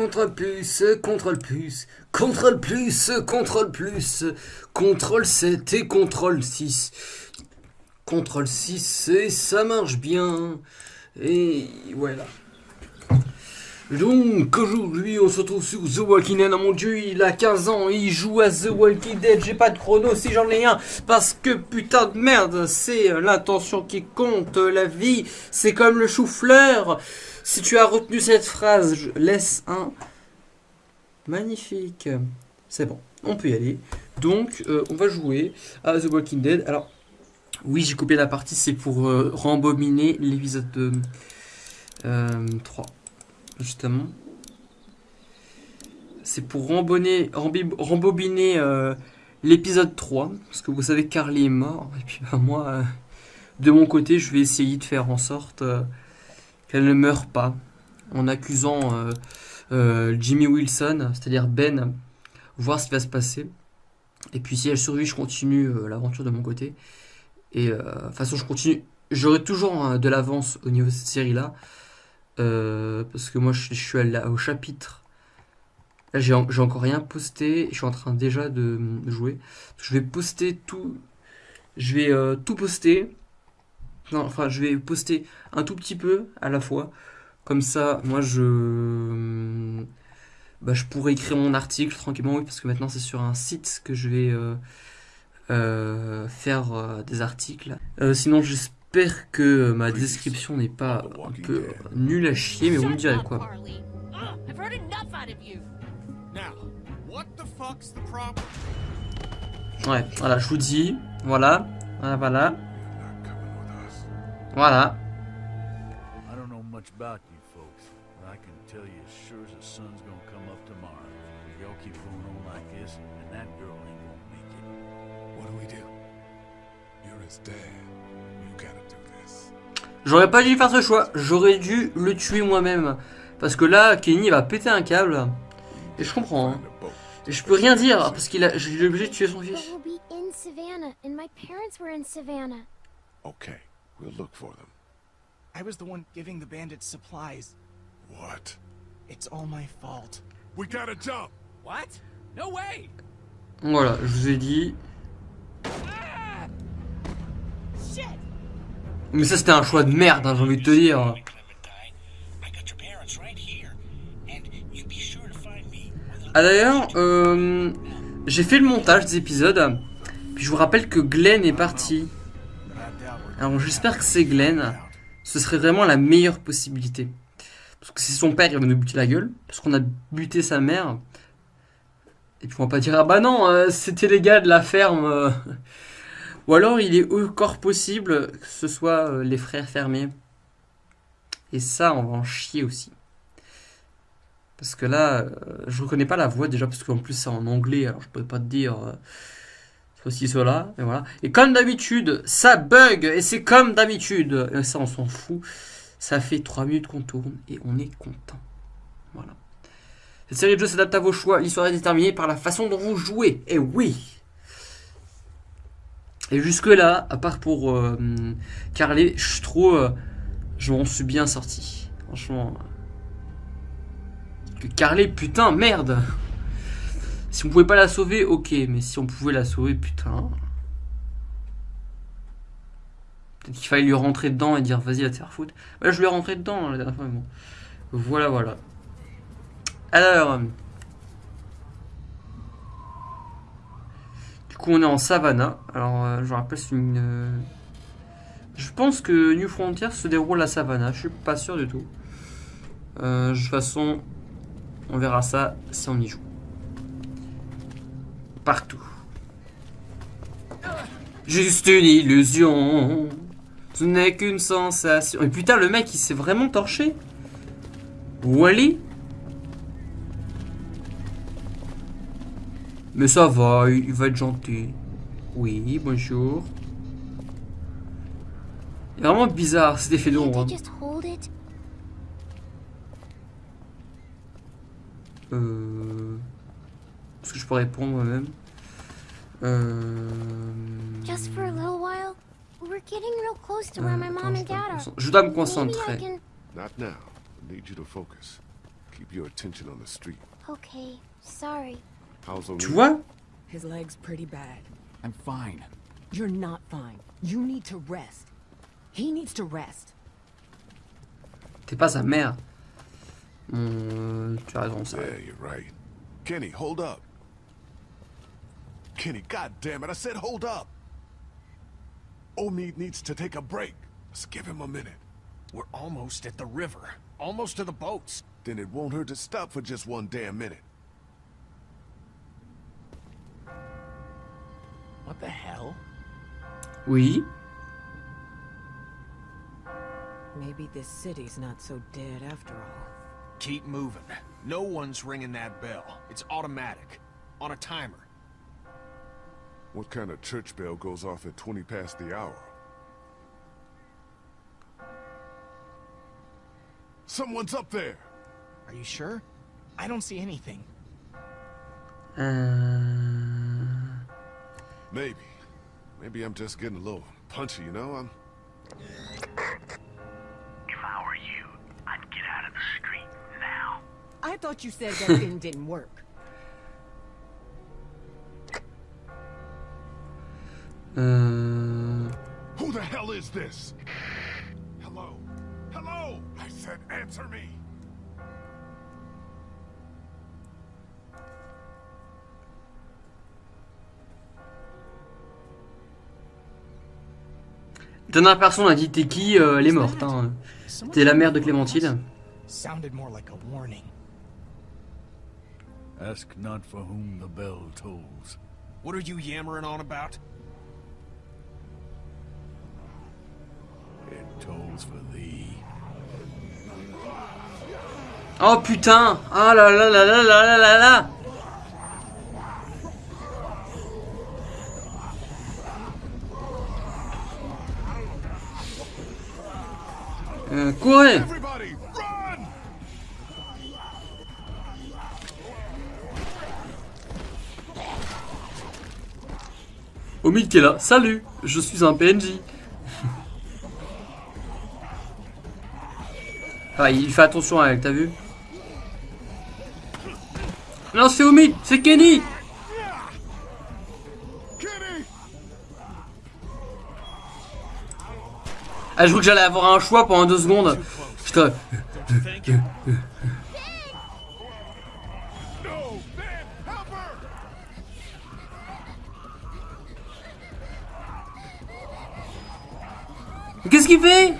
Contrôle plus, contrôle plus, contrôle plus, contrôle plus, contrôle 7 et contrôle 6. Contrôle 6 et ça marche bien. Et voilà. Donc aujourd'hui on se retrouve sur The Walking Dead, oh mon dieu il a 15 ans, il joue à The Walking Dead, j'ai pas de chrono si j'en ai un, parce que putain de merde, c'est l'intention qui compte, la vie, c'est comme le chou-fleur. Si tu as retenu cette phrase, je laisse un magnifique. C'est bon, on peut y aller. Donc euh, on va jouer à The Walking Dead. Alors oui j'ai coupé la partie, c'est pour euh, rembobiner l'épisode 3 justement. C'est pour rembobiner, euh, l'épisode 3, parce que vous savez Carly est mort, et puis bah, moi, euh, de mon côté, je vais essayer de faire en sorte euh, qu'elle ne meure pas, en accusant Jimmy Wilson, c'est-à-dire Ben, voir ce qui va se passer. Et puis si elle survit, je continue l'aventure de mon côté. Et de toute façon, je continue. J'aurai toujours de l'avance au niveau de cette série-là. Euh, parce que moi je, suis au chapitre. Là j'ai encore rien posté. Je suis en train déjà de, jouer. Je vais poster tout. Je vais euh, tout poster. Non, enfin je vais poster un tout petit peu à la fois. Comme ça, moi je. Bah, je pourrais écrire mon article tranquillement, oui, parce que maintenant c'est sur un site que je vais euh, faire des articles. sinon, j'espère J'espère que ma description n'est pas un peu nulle à chier, mais vous me direz quoi. Ouais, voilà, je vous dis, voilà, voilà, voilà. Voilà. J'aurais pas dû faire ce choix. J'aurais dû le tuer moi-même. Parce que là, Kenny va péter un câble. Et je comprends. Hein. Et je peux rien dire parce qu'il a, j'ai obligé de tuer son fils. Okay, we'll look for them. I was the one giving the bandits supplies. What? It's all my fault. We gotta jump. What? No way. Voilà, je vous ai dit. Mais ça c'était un choix de merde, hein, j'ai envie de te dire. Ah d'ailleurs, euh, j'ai fait le montage des épisodes. Puis je vous rappelle que Glenn est parti. Alors j'espère que c'est Glenn. Ce serait vraiment la meilleure possibilité. Parce que c'est son père, il va nous buter la gueule. Parce qu'on a buté sa mère. Et puis on va pas dire, ah bah non, euh, c'était les gars de la ferme. Euh. Ou alors il est encore possible que ce soit euh, les frères fermés. Et ça, on va en chier aussi. Parce que là, je reconnais pas la voix déjà, parce qu'en plus c'est en anglais, alors je peux pas te dire ceci, cela, et voilà. Et comme d'habitude, ça bug, et c'est comme d'habitude. Et ça, on s'en fout. Ça fait 3 minutes qu'on tourne, et on est content. Voilà. Cette série de jeux s'adapte à vos choix. L'histoire est déterminée par la façon dont vous jouez. Et oui et jusque-là, à part pour euh, je trouve, euh, je m'en suis bien sorti. Franchement. Que putain, merde Si on pouvait pas la sauver, ok, mais si on pouvait la sauver, putain. Peut-être qu'il fallait lui rentrer dedans et dire vas-y, va te faire foutre. Là, je lui ai rentré dedans la dernière fois. Voilà, voilà. Alors. coup, on est en Savannah. Alors, euh, je rappelle, c'est une... Euh, je pense que New Frontier se déroule à Savannah. Je suis pas sûr du tout. Euh, de toute façon, on verra ça si on y joue. Partout. Juste une illusion. Ce n'est qu'une sensation. Et putain, le mec, il s'est vraiment torché. Wally Mais ça va, il va être gentil. Oui, bonjour. C'est vraiment bizarre cet effet d'ombre. Euh... Est-ce que je peux répondre moi-même euh... Je dois me concentrer. Not now. I need you to focus. Keep your attention on the street. Okay, sorry. How's Tu O'Neill? vois His leg's pretty bad. I'm fine. You're not fine. You need to rest. He needs to rest. T'es pas sa mère. Hum, tu as raison, ça. Yeah, you're right. Kenny, hold up. Kenny, god damn it, I said hold up. O'Neill needs to take a break. Let's give him a minute. We're almost at the river. Almost to the boats. Then it won't hurt to stop for just one damn minute. What the hell? Oui. Maybe this city's not so dead after all. Keep moving. No one's ringing that bell. It's automatic. On a timer. What kind of church bell goes off at 20 past the hour? Someone's up there! Are you sure? I don't see anything. Euh... Maybe. Maybe I'm just getting a little punchy, you know? I'm... If I were you, I'd get out of the street now. I thought you said that thing didn't work. Euh... Who the hell is this? Hello? Hello? I said answer me! Dernière personne a dit t'es qui, euh, elle est morte. Hein. C'était la mère de Clémentine. Sounded more like a warning. Ask not for whom the bell tolls. What are you yammering on about? Oh putain Ah là là là là là là là là Euh, courez! Omid qui est là. Salut, je suis un PNJ. Ah, il fait attention à elle, t'as vu Non, c'est Omid, c'est Kenny! Ah, je crois que j'allais avoir un choix pendant deux secondes. Putain, qu'est-ce qu'il fait?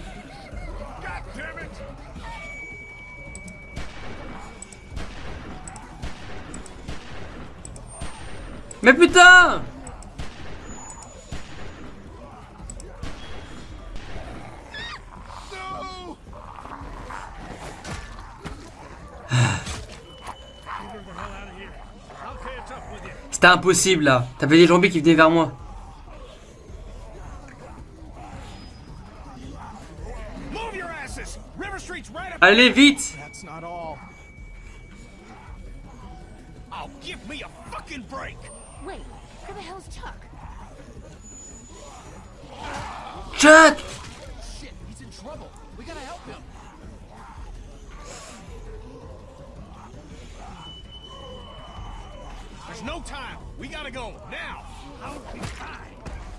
Mais putain! C'était impossible là. T'avais des zombies qui venaient vers moi. Allez vite That's not all. Give me a fucking break! Wait, where the hell's Chuck? Chuck Shit, he's in trouble. We gotta help him. There's no time. We gotta go now.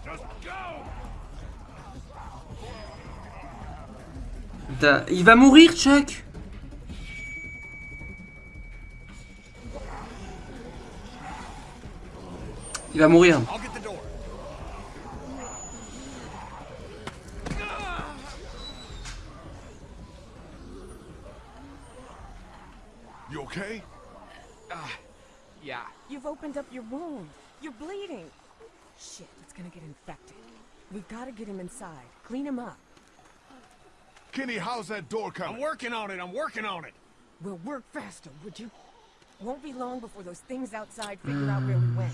Just go. Il va mourir, Chuck Il va mourir. I'll get the door. You okay? Ah, yeah. You've opened up your wound. You're bleeding. Shit, it's gonna get infected. We've gotta get him inside. Clean him up. Kenny, how's that door coming? I'm working on it. I'm working on it. We'll work faster, would you? Won't be long before those things outside figure out where we went.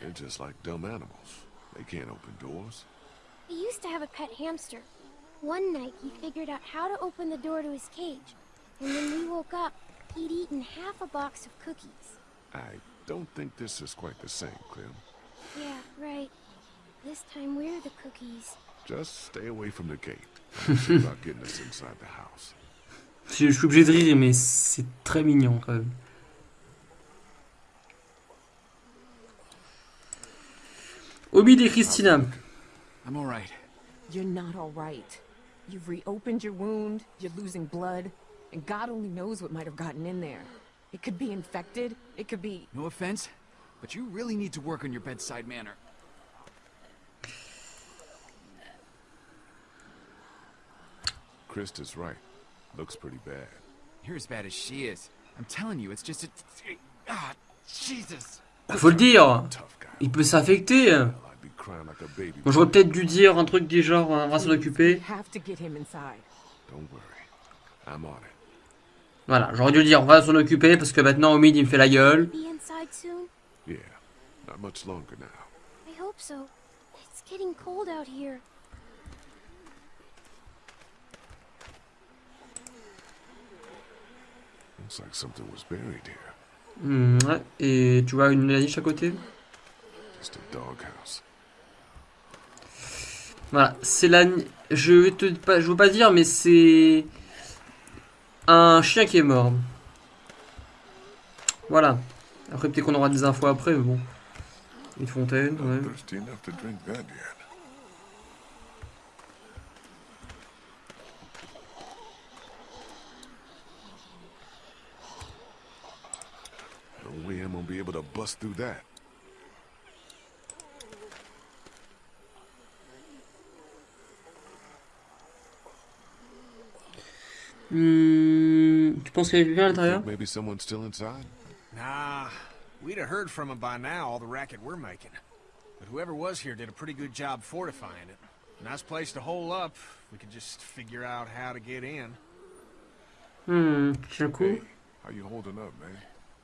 They're just like dumb animals. They can't open doors. He used to have a pet hamster. One night, he figured out how to open the door to his cage. And when we woke up, he'd eaten half a box of cookies. I don't think this is quite the same, Clem. Yeah, right. This time we're the cookies. Just stay away from the gate. I'm about getting us inside the house. Je, je suis obligé de rire, mais c'est très mignon quand même. Omid et Christina. I'm all right. You're not alright. You've reopened your wound, you're losing blood, and God only knows what might have gotten in there. It could be infected, it could be... No offense, but you really need to work on your bedside manner. Krista's right. Looks pretty bad. You're as bad as she is. I'm telling you, it's just a... Ah, Jesus! Faut le dire, Tough guy. il peut s'infecter. Bon, j'aurais peut-être dû dire un truc du genre, on va s'en occuper. have to get him inside. Don't worry. I'm on it. Voilà, j'aurais dû dire, on va s'en occuper parce que maintenant Omid il me fait la gueule. Be inside soon? Yeah. Not much longer now. I hope so. It's getting cold out here. Looks like something was buried here. Ouais. Et tu vois une niche à côté? Just a doghouse. Voilà, c'est la. Je vais te je veux pas dire, mais c'est un chien qui est mort. Voilà. Après peut-être qu'on aura des infos après, mais bon. Une fontaine, ouais. Hmm, tu penses qu'il y a quelqu'un à l'intérieur maybe someone's still inside? Nah, we'd have heard from him by now, all the racket we're making. But whoever was here did a pretty good job fortifying it. Nice place to hole up. We could just figure out how to get in. Hmm, tiens le coup. Hey, how you holding up, man?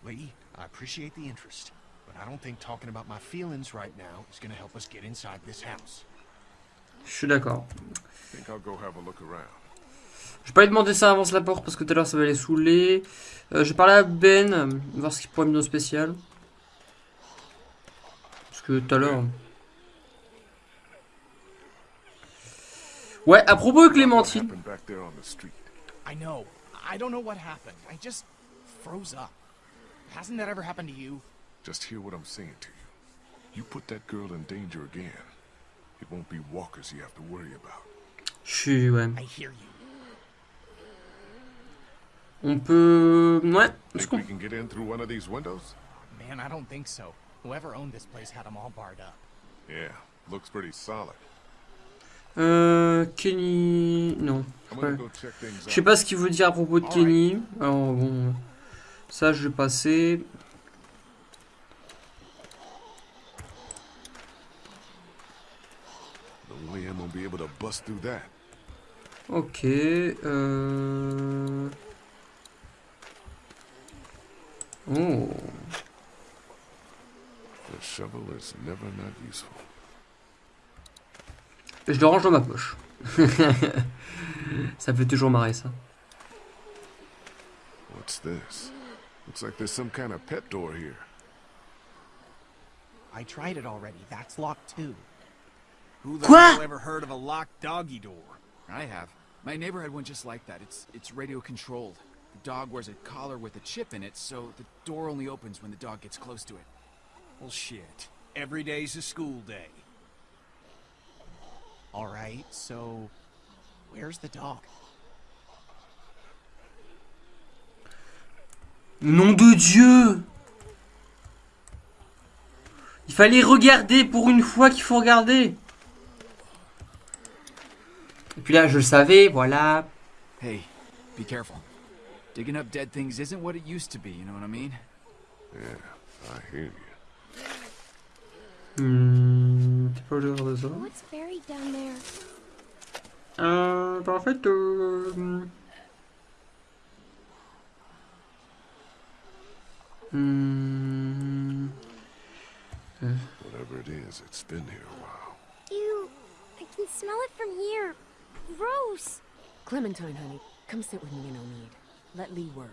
Lee, I appreciate the interest, but I don't think talking about my feelings right now is gonna help us get inside this house. Je suis d'accord. Think I'll go have a look around. Je vais pas lui demander ça avance la porte parce que tout à l'heure ça va les saouler. Euh, je vais parler à Ben, voir ce qu'il pourrait me donner au spécial. Parce que tout à l'heure. Ouais, à propos de Clémentine. I know. I don't know what happened. I just froze up. Hasn't that ever happened to you? Just hear what I'm saying to you. You put that girl in danger again. It won't be walkers you have to worry about. Je suis, ouais. I hear you. On peut. Ouais. Est-ce Think qu'on- we can get in through one of these windows? Man, I don't think so. Whoever owned this place had them all barred up. Yeah, looks pretty solid. Euh. Kenny. Non. Ouais. Je sais pas ce qu'il veut dire à propos de Kenny. Alors bon. Ça, je vais passer. No way Oh. The shovel is never not useful. Je le range dans ma poche. ça fait toujours marrer ça. What's this? Looks like there's some kind of pet door here. I tried it already. That's locked too. Who the Quoi? hell ever heard of a locked doggy door? I have. My neighbor had one just like that. It's it's radio controlled. The dog wears a collar with a chip in it, so the door only opens when the dog gets close to it. Well, shit. Every day's a school day. All right, so where's the dog? Nom de Dieu Il fallait regarder pour une fois qu'il faut regarder. Et puis là, je le savais, voilà. Hey, be careful. Digging up dead things isn't what it used to be, you know what I mean? Yeah, I hear you. Hmm, c'est pas l'heure de. What's buried down there? Euh, bah en fait, euh, Hmm. Whatever it is, it's been here a while. Ew, I can smell it from here. Gross. Clementine, honey, come sit with me and Omid. Let Lee work.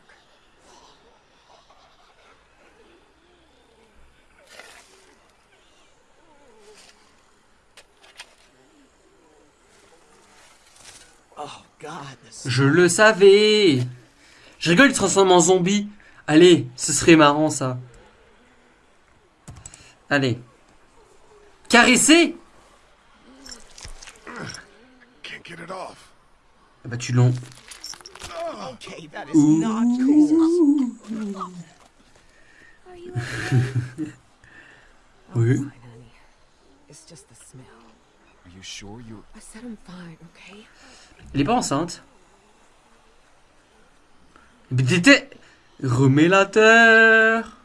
Oh Je le savais Je rigole, il se transforme en zombie. Allez, ce serait marrant ça. Allez. Caresser? Can't get it off. Ah Bah tu l'en... okay, that is not cool. Are you okay? Fine, honey. It's just the smell. Are you sure you're I said I'm fine, okay? Elle est pas enceinte. Mais t'étais... Remets la terre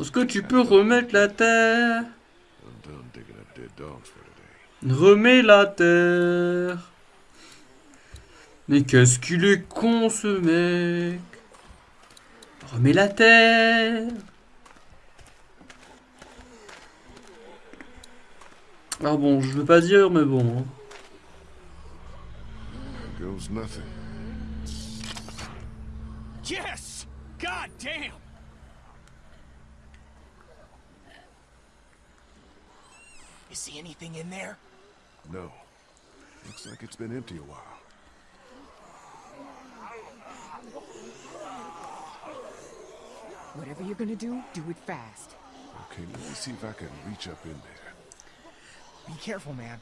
Est-ce que tu peux remettre la terre? I'm done digging up dead dogs for today. Remets la terre Mais qu'est-ce qu'il est con ce mec? Remets la terre Ah bon, je veux pas dire, mais bon. hein. Goes nothing. Yes! God damn! You see anything in there? No. Looks like it's been empty a while. Whatever you're gonna do, do it fast. Okay, let me see if I can reach up in there. Be careful, man.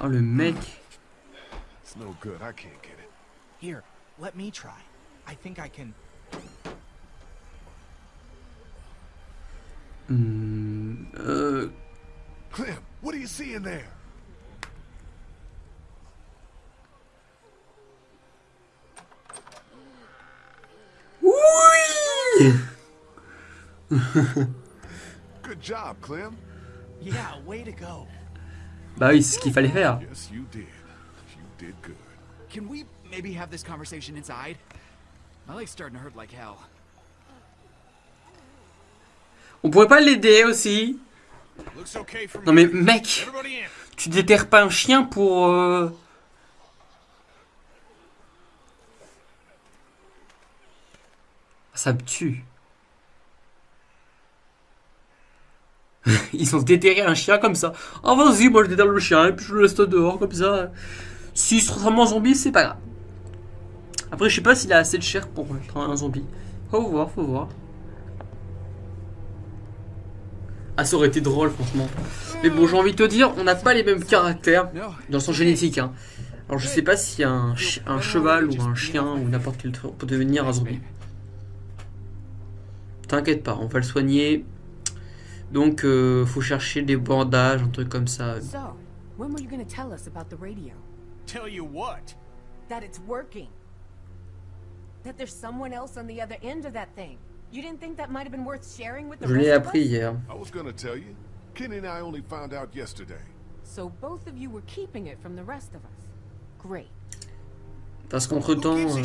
Oh le mec. It's no good. I can't get it. Here, let me try. I think I can. Hmm, euh, Clem, what do you see in there? Bah oui, c'est ce qu'il fallait faire. Yes, you did. You did good. Can we maybe have this conversation inside? My leg's starting to hurt like hell. On pourrait pas l'aider aussi Non mais mec, tu déterres pas un chien pour... euh, Ça me tue. Ils ont déterré un chien comme ça. Ah vas-y, moi je déterre le chien et puis je le laisse dehors comme ça. S'il se transforme en zombie, c'est pas grave. Après, je sais pas s'il a assez de chair pour être un zombie. Faut voir, faut voir. Ah, ça aurait été drôle, franchement. Mais bon, j'ai envie de te dire, on n'a pas les mêmes caractères dans son génétique. Hein. Alors, je sais pas si un, un cheval ou un chien ou n'importe quel truc peut devenir un zombie. T'inquiète pas, on va le soigner. Donc, euh, faut chercher des bandages, un truc comme ça. So, when were you gonna tell us about the radio? Tell you what? That it's working. That there's someone else on the other end of that thing. You didn't think that might have been worth sharing with the Je l'ai rest of appris us? hier. I was gonna tell you. Kenny and I only found out yesterday. So both of you were keeping it from the rest of us. Great. Parce qu'entre Who temps, gives a euh,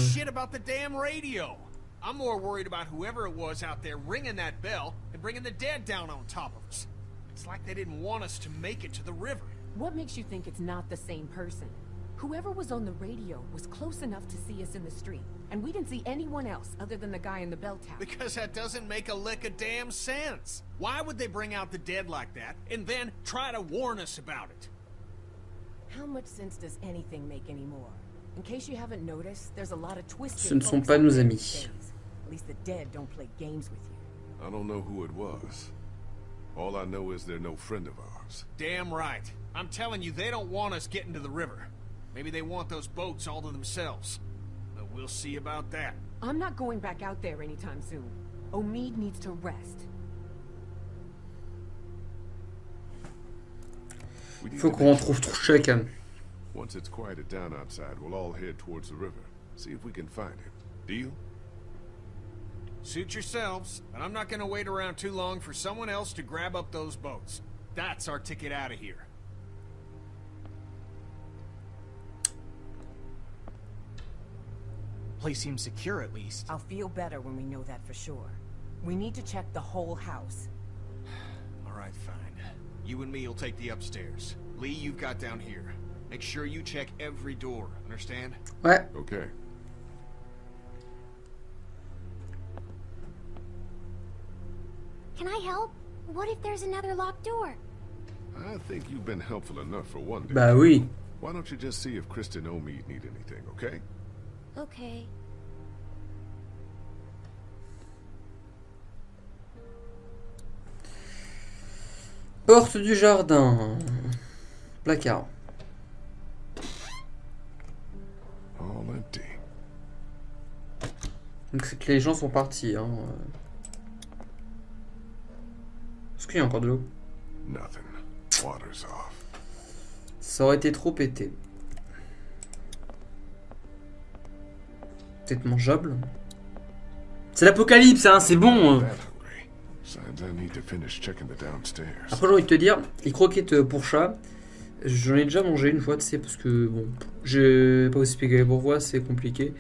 shit about the damn radio? I'm more worried about whoever it was out there ringing that bell and bringing the dead down on top of us. It's like they didn't want us to make it to the river. What makes you think it's not the same person? Whoever was on the radio was close enough to see us in the street, and we didn't see anyone else other than the guy in the bell tower. Because that doesn't make a lick of damn sense. Why would they bring out the dead like that and then try to warn us about it? How much sense does anything make anymore? In case you haven't noticed, there's a lot of twisted Ce ne sont pas nos amis. These days. At least the dead don't play games with you. I don't know who it was. All I know is they're no friend of ours. Damn right. I'm telling you, they don't want us getting to the river. Maybe they want those boats all to themselves. But we'll see about that. I'm not going back out there anytime soon. Omid needs to rest. We faut qu'on make retrouve tout. Once it's quieted down outside, we'll all head towards the river. See if we can find him. Deal? Suit yourselves, but I'm not gonna wait around too long for someone else to grab up those boats. That's our ticket out of here. place seems secure at least. I'll feel better when we know that for sure. We need to check the whole house. All right, fine. You and me will take the upstairs. Lee, you've got down here. Make sure you check every door, understand? What? Okay. Can I help? What if there's another locked door? I think you've been helpful enough for one day. Bah oui. Why don't you just see if Kristen Omead need anything, okay? Okay. Porte du jardin. Placard. All empty. Donc c'est que les gens sont partis. Hein. Encore de l'eau Nothing. Water's off. Ça aurait été trop pété. Peut-être mangeable. C'est l'apocalypse, hein, c'est bon. Après, j'ai envie de te dire, les croquettes pour chat, j'en ai déjà mangé une fois, tu sais, parce que, bon, je vais pas vous expliquer pourquoi, c'est compliqué.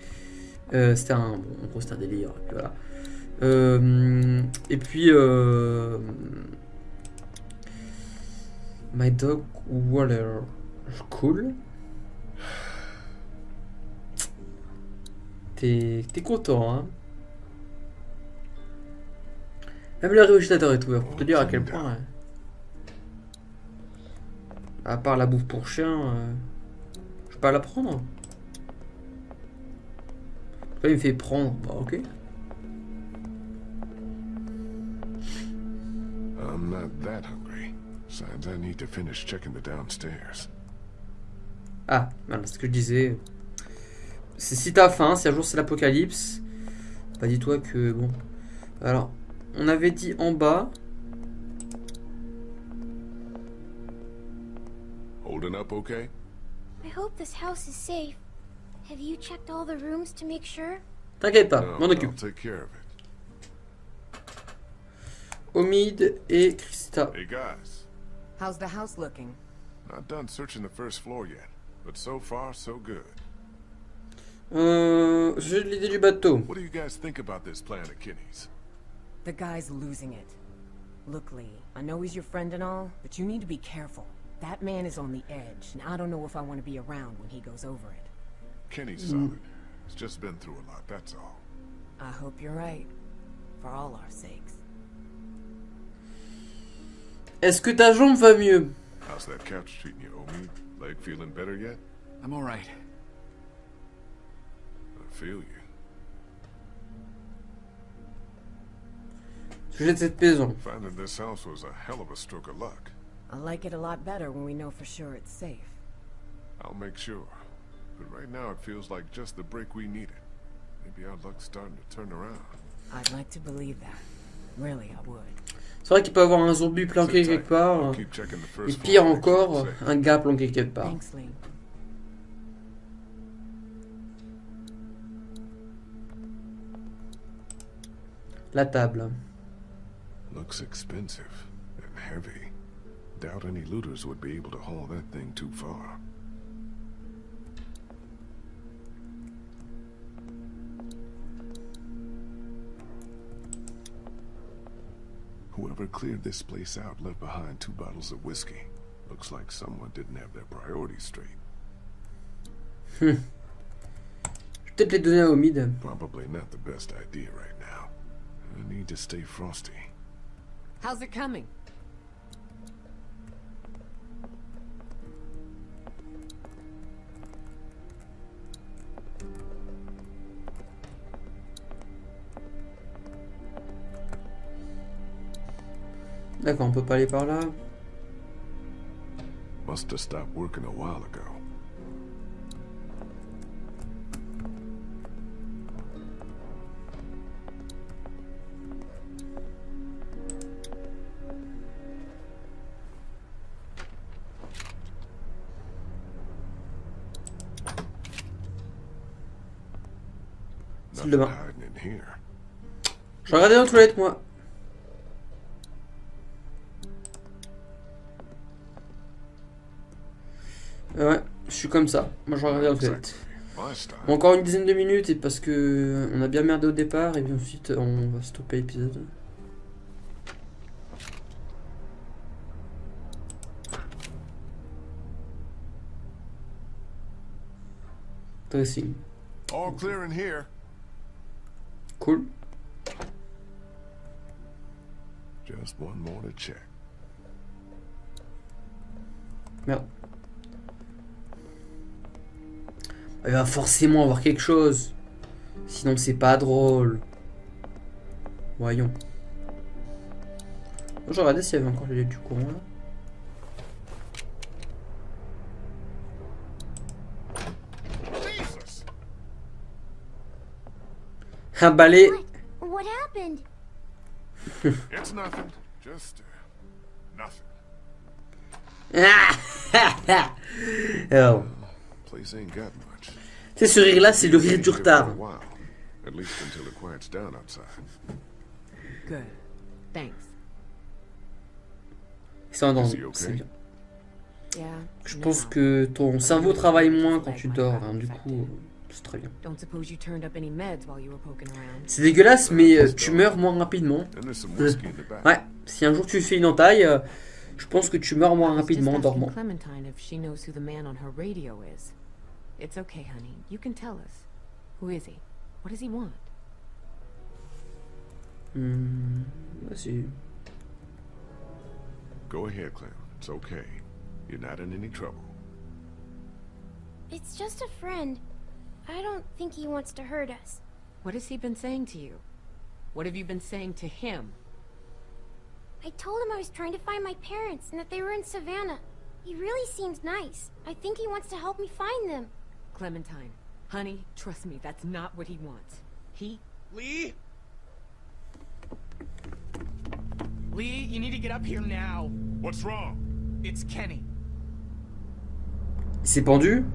Euh, c'était un, bon, en gros, c'était un délire, et puis voilà. Euh, et puis, euh, My Dog Water, cool. T'es content, hein Même le réfrigérateur est ouvert, pour te dire à quel point... hein. À part la bouffe pour chien, euh, je peux pas la prendre. Là, il me fait prendre. Bah, ok. I'm not Signs I need to finish checking the downstairs. Ah, voilà ce que je disais. C'est si t'as faim, si un jour c'est l'apocalypse, bah dis-toi que bon. Alors, on avait dit en bas. Holding up okay? I hope this house is safe. Have you checked all the rooms to make sure? T'inquiète pas, No, m'en I'll occupe. take care of it. Omid et Krista. Hey guys, How's the house looking? not done searching the first floor yet, but so far so good. Euh, j'ai l'idée du bateau. What do you guys think about this plan of Kinney's? The guy's losing it. Look, Lee, I know he's your friend and all, but you need to be careful. That man is on the edge, and I don't know if I want to be around when he goes over it. Kenny's solid. He's just been through a lot, that's all. I hope you're right. For all our sakes. Est-ce que ta jambe va mieux How's that couch treating you, Omi? Leg feeling better yet? I'm all right. I feel you. Sujet de cette maison. Finding this house was a hell of a stroke of luck. I like it a lot better when we know for sure it's safe. I'll make sure. But right now it feels like just the break we needed. Maybe our luck's starting to turn around. I'd like to believe that. Really, I would. C'est vrai qu'il peut y avoir un zombie planqué quelque part. Euh, Et pire encore, un gars planqué quelque part. La table. Looks expensive and heavy. Doubt any looters would be able to haul that thing too far. Whoever cleared this place out left behind two bottles of whiskey. Looks like someone didn't have their priorities straight. Hmm. Je vais peut-être les donner à Omid. Probably not the best idea right now. I need to stay frosty. How's it coming? D'accord, on peut pas aller par là. Must have stopped working a while ago. Je regarder dans les toilettes, moi. Comme ça. Moi, je. My style. Bon, encore une dizaine de minutes et parce que on a bien merdé au départ et puis ensuite on va stopper l'épisode. Dressing. All clear in here. Cool. Just one more to check. Merde. Il va forcément avoir quelque chose. Sinon c'est pas drôle. Voyons. Je regardais s'il y avait encore du courant là. Jesus! Un balai. What? What happened? It's nothing. Just uh, nothing. Place ain't got much. Tu sais, ce rire là, c'est le rire du retard. while. At least until it quiets down outside. Good. Thanks. Ils sont dans Is he okay? c'est bien. Yeah. Je pense que ton cerveau travaille moins quand tu dors, hein, du coup, c'est très bien. Don't suppose you turned up any meds while you were poking around. C'est dégueulasse, mais euh, tu meurs moins rapidement. Ouais, si un jour tu fais une entaille, euh, je pense que tu meurs moins rapidement en dormant. It's okay, honey. You can tell us. Who is he? What does he want? Hmm, vas-y. Go ahead, Clem. It's okay. You're not in any trouble. It's just a friend. I don't think he wants to hurt us. What has he been saying to you? What have you been saying to him? I told him I was trying to find my parents and that they were in Savannah. He really seems nice. I think he wants to help me find them. Clementine, honey, trust me, that's not what he wants. He Lee? Lee, you need to get up here now. What's wrong? It's Kenny. Il s'est pendu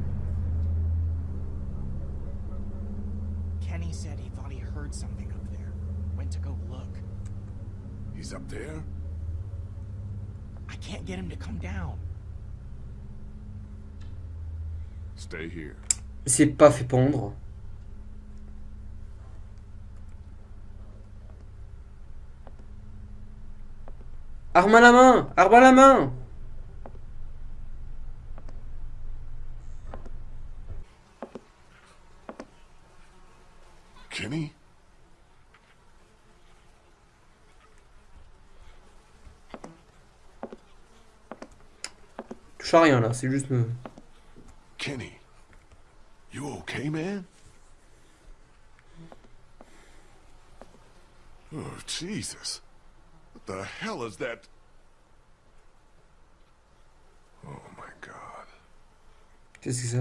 Kenny said he thought he heard something up there. Went to go look. He's up there? I can't get him to come down. Stay here. Il s'est pas fait pendre. Arme à la main Arme à la main Kenny? Touche à rien là, c'est juste... euh, Kenny? Man? Oh, Jesus. What the hell is that? Oh, my God. Qu'est-ce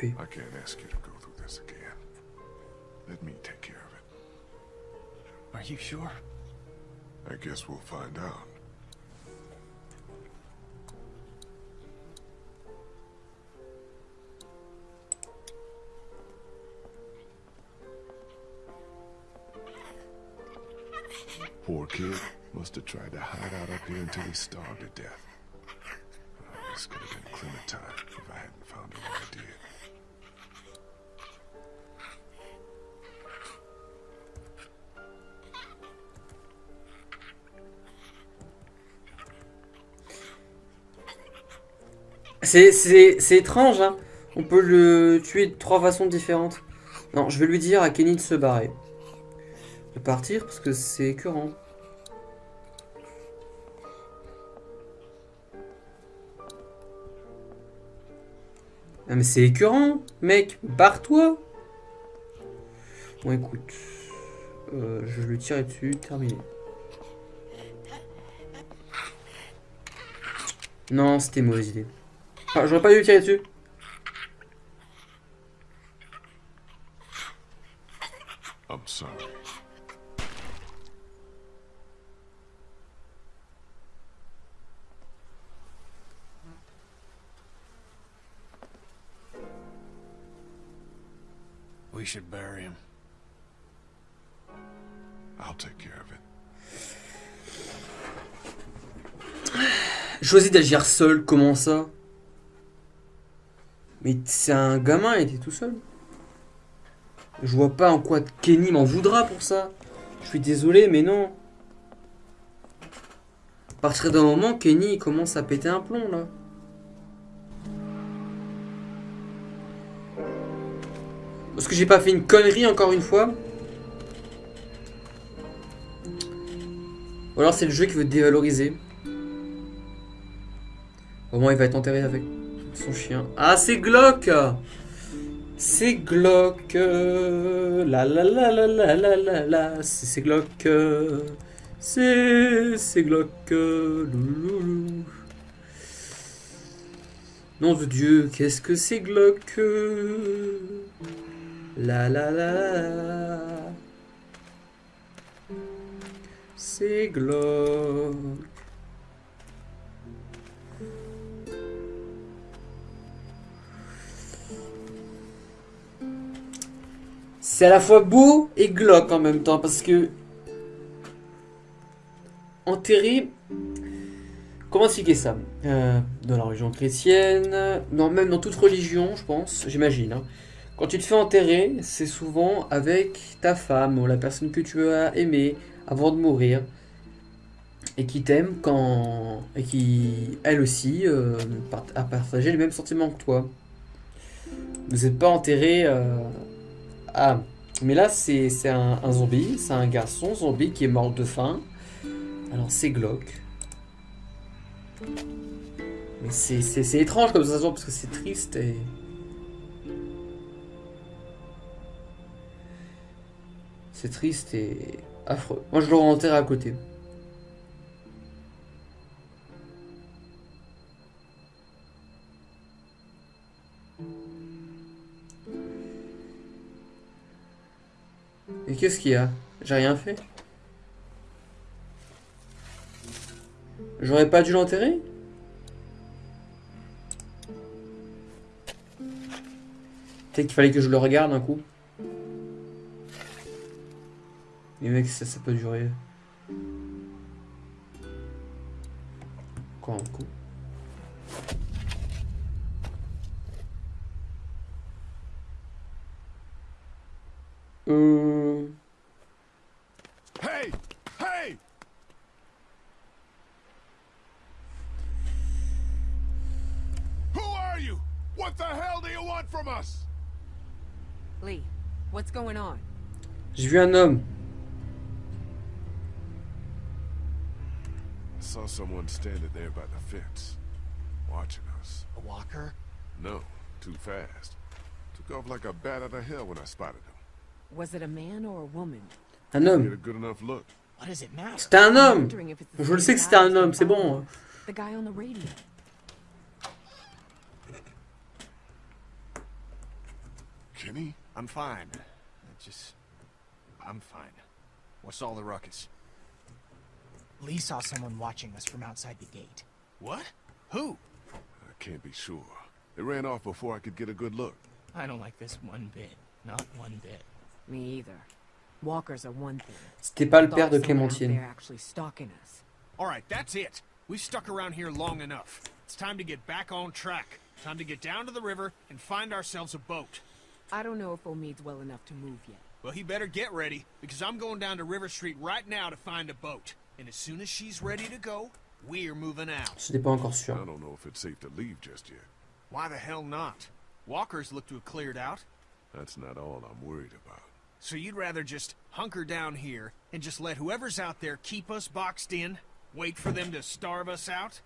Je vais m'en occuper. I can't ask you to go through this again. Let me take care of it. Are you sure? I guess we'll find out. Poor kid. Must have tried to hide out up here until he starved to death. Oh, this could have been Clementine if I hadn't found her when I did. C'est- étrange, hein. On peut le tuer de trois façons différentes. Non, je vais lui dire à Kenny de se barrer. De partir parce que c'est écœurant. Ah mais c'est écœurant, mec, barre-toi Bon écoute, Euh, je lui tire dessus, terminé. Non, c'était mauvaise idée. Ah, j'aurais pas dû tirer dessus. I'm sorry. We should bury him. I'll take care of it. Choisis d'agir seul, comment ça? Mais c'est un gamin, il était tout seul. Je vois pas en quoi Kenny m'en voudra pour ça. Je suis désolé, mais non. À partir d'un moment, Kenny commence à péter un plomb là. Parce que j'ai pas fait une connerie encore une fois. Ou alors c'est le jeu qui veut dévaloriser. Au moins il va être enterré avec son chien. Ah c'est Glock. C'est Glock. La la la la la la la la. C'est Glock. C'est Glock. Louloulou. Nom de Dieu, qu'est-ce que c'est Glock? La la la. C'est Glock C'est à la fois beau et glauque en même temps parce que enterrer comment expliquer ça? Euh, dans la religion chrétienne non même dans toute religion je pense j'imagine hein. quand tu te fais enterrer c'est souvent avec ta femme ou la personne que tu as aimée avant de mourir et qui t'aime quand et qui elle aussi euh, a partagé les mêmes sentiments que toi vous n'êtes pas enterré euh, ah, mais là, c'est un, un zombie. C'est un garçon zombie qui est mort de faim. Alors, c'est glauque. Mais c'est étrange comme sensation parce que c'est triste et... C'est triste et affreux. Moi, je l'aurais enterré à côté. Et qu'est-ce qu'il y a? J'ai rien fait J'aurais pas dû l'enterrer? Peut-être qu'il fallait que je le regarde un coup. Mais mec, ça, peut durer. Quoi un coup Euh... Hey! Hey! Who are you? What the hell do you want from us? Lee, what's going on? J'ai vu un homme. I saw someone standing there by the fence, watching us. A walker? No, too fast. Took off like a bat out of hell when I spotted him. Was it a man or a woman? Un Get a homme. good enough look. What does it matter? C'était un homme. Je le sais que c'était un guy homme, c'est bon. The guy on the radio. Kenny? I'm fine. I just... I'm fine. What's all the ruckus? Lee saw someone watching us from outside the gate. What? Who? I can't be sure. It ran off before I could get a good look. I don't like this one bit. Not one bit. Me either. Walkers are one thing. C'était pas le père de someone out Clémentine. there actually stalking us. All right, that's it. We've stuck around here long enough. It's time to get back on track. Time to get down to the river and find ourselves a boat. I don't know if Omid's well enough to move yet. Well, he better get ready, because I'm going down to River Street right now to find a boat. And as soon as she's ready to go, we're moving out. J'étais pas encore I don't know if it's safe to leave just yet. Why the hell not? Walkers look to have cleared out. That's not all I'm worried about. So you'd rather just hunker down here and just let whoever's out there keep us boxed in? Wait for them to starve us out?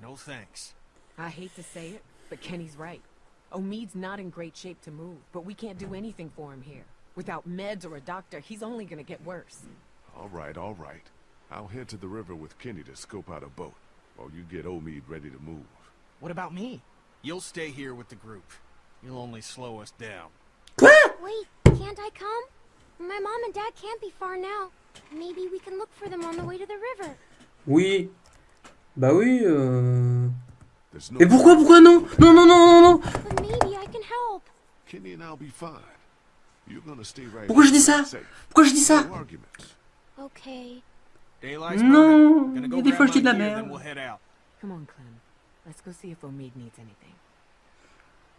No thanks. I hate to say it, but Kenny's right. Omid's not in great shape to move, but we can't do anything for him here. Without meds or a doctor, he's only gonna get worse. All right, all right. I'll head to the river with Kenny to scope out a boat, while you get Omid ready to move. What about me? You'll stay here with the group. You'll only slow us down. Quoi Wait, can't I come? My mom and dad can't be far now. Maybe we can look for them on the way to the river. Oui. Bah oui. Euh... There's no Mais pourquoi, pourquoi non Non, non, non, non, non But maybe I can help. Kenny and I'll be fine. Pourquoi je dis ça? Pourquoi je dis ça? Non, il y a des folles qui my de la merde.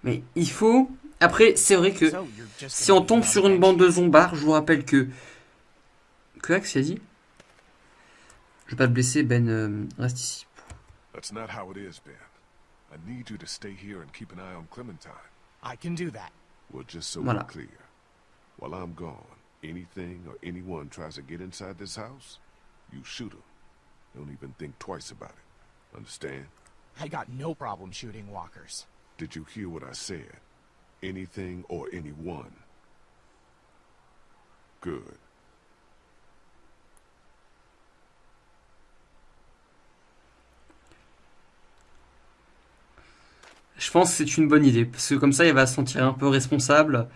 Mais il faut... Après, c'est vrai que si on tombe sur une bande de zombards, je vous rappelle que... Que Axe a dit Je vais pas te blesser, Ben, euh, reste ici. That's not how it is, Ben. I need you to stay here and keep an eye on Clementine. I can do that. Well, just so Voilà. we're clear. While I'm gone, anything or anyone tries to get inside this house, you shoot them. Don't even think twice about it. Understand? I got no problem shooting walkers. Did you hear what I said? Anything or anyone. Good. Je pense que c'est une bonne idée, parce que comme ça, il va se sentir un peu responsable.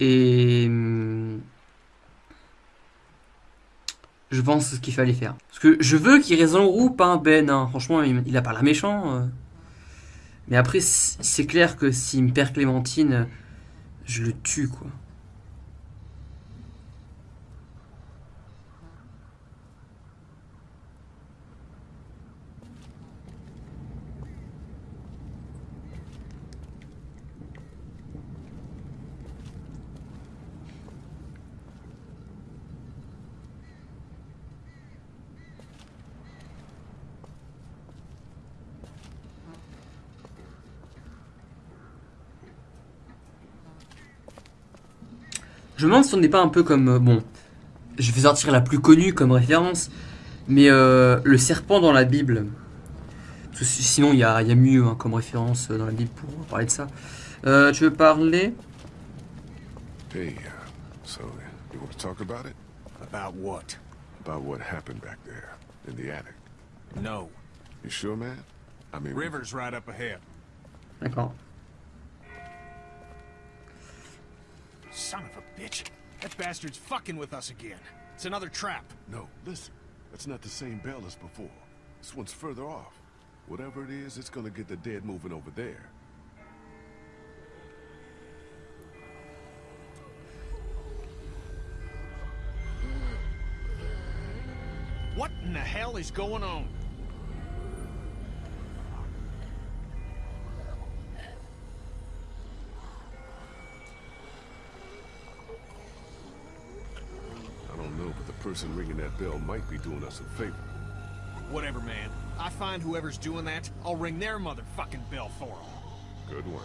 Et... hum, Je pense ce qu'il fallait faire. Parce que je veux qu'il reste dans groupe, hein, Ben. Franchement, il, a pas l'air méchant. euh. Mais après, c'est clair que s'il me perd Clémentine, je le tue, quoi. Je me demande si on n'est pas un peu comme... euh, bon, je vais sortir la plus connue comme référence, mais euh, le serpent dans la Bible. Parce que si- sinon, il y a, il y a mieux hein, comme référence euh, dans la Bible pour parler de ça. Euh, tu veux parler? Hey, uh, so you want to talk about it? About what? About what happened back there in the attic? No. You sure, man? I mean, River's right up ahead. D'accord. Son of a bitch. That bastard's fucking with us again. It's another trap. No, listen. That's not the same bell as before. This one's further off. Whatever it is, it's gonna get the dead moving over there. What in the hell is going on? Person ringing that bell might be doing us a favor. Whatever, man. I find whoever's doing that, I'll ring their motherfucking bell for them. Good one.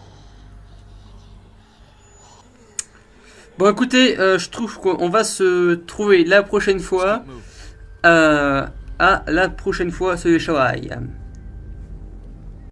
Bon, écoutez, euh, je trouve qu'on va se trouver la prochaine fois. Euh, à la prochaine fois sur les.